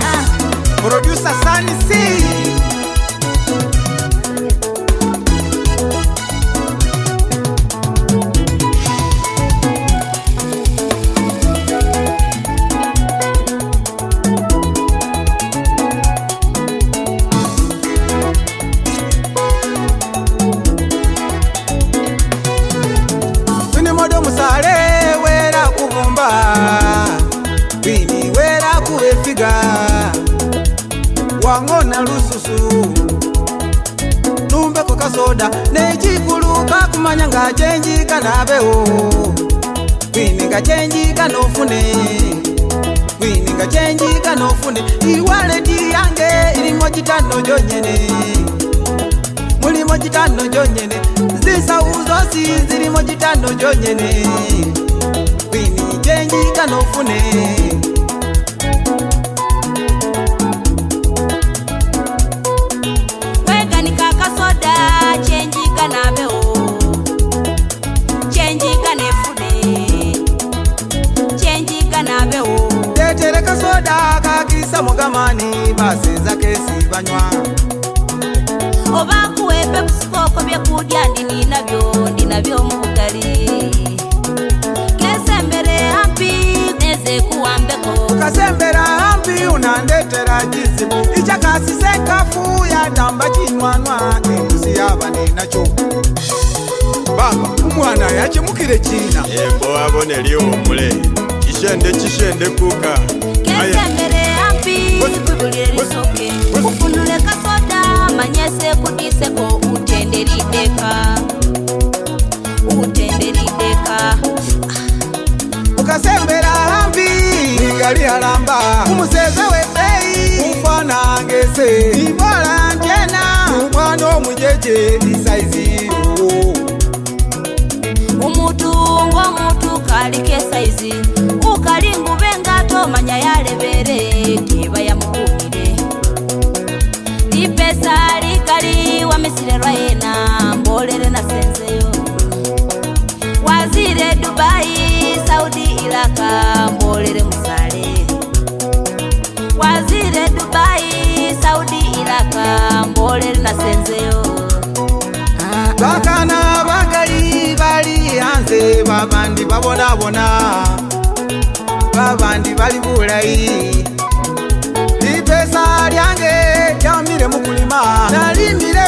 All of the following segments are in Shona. Ah. Producer Sunny Singh. soda nekikuluka kumanya nga kyenjika nabewo kwininga kyenjika nofune kwininga kyenjika nofune iwaleti yange ilimo kitano jonyene mulimo kitano jonyene zisauzosi zilimo kitano jonyene kwininga kyenjika nofune zezakezibanywa obakuwepe busikoko byekudya ndini nabyo ndi nabyo mubugali kesembere hampi neze kuwambeko kasembera hampi unandetera cizibu icakasise kafu yadamba cinywanwa induzi yaba ninacho baba umwana yacemukire cina embo abone liwomule cishende cishende kuka kesembere ukasembera hambi ngali halamba umuseze weeyi ufana ngese ibola njena umwana omujeje isaizi uwo umutu ngo mutu kalike saizi ukali ngube ngato manya yalebe kalikali wamisilelwa yena mbolele na senzeyo wazile dubai saudi ilaka mbolele musale wazile dubai saudi ilaka mbolele na senzeyo bakana bakayi bali hanze babandi babonabona babandi bali bulayi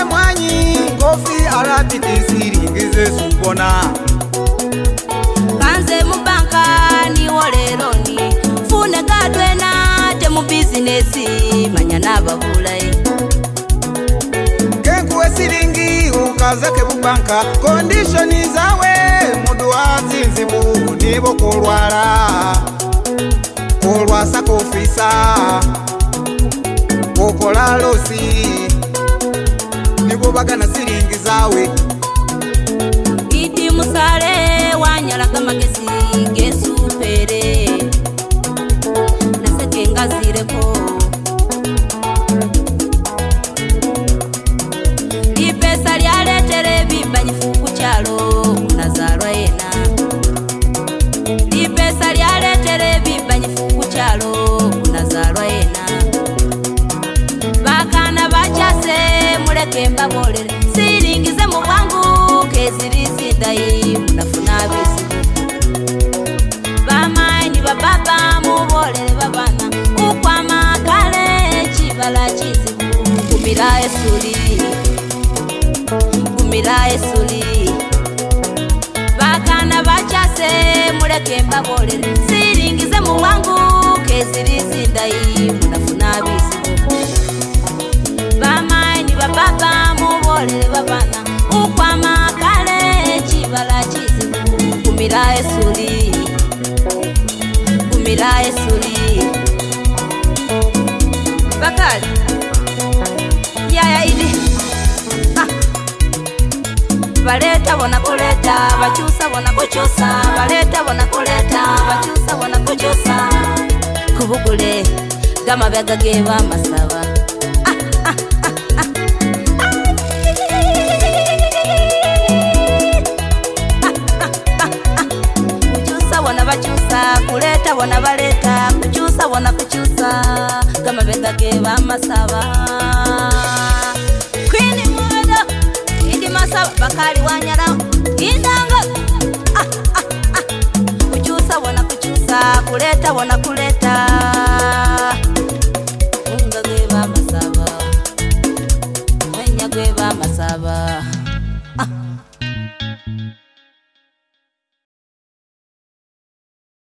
mwanyi kofi arabiti siringize zukona kanze mubanka niwo leroni fune gadwena te mubizinesi manya nabagulai kenkuwe siringi ukazeke mubanka kondishoni zawe muduwa zinzibu nibo kulwala kulwasa kofisa kokola losi kuva kana siringi zawe kembabolera siringize mubwanguke ziri zidayi munafunabizi bamanyi bababa mubolere babana ukwamakale kibala kizibu kumira esuli kumira esuli bakana bacyase mureke mbabolere siringize mubwanguke ziri zidayi umila esuli umila esuli bakali yaya baleta bona koleta bona baleta bona koleta bona kubugule ge abakyusa kuleeta bona baleeta kukyusa kama kukyusa gamabega ge bamasaba kwini mubega indi masaba bakali wanyara indanga ah, ah, ah. kukyusa bona kukyusa kuleta bona kuleta unga ge bamasaba mwenya gwe bamasaba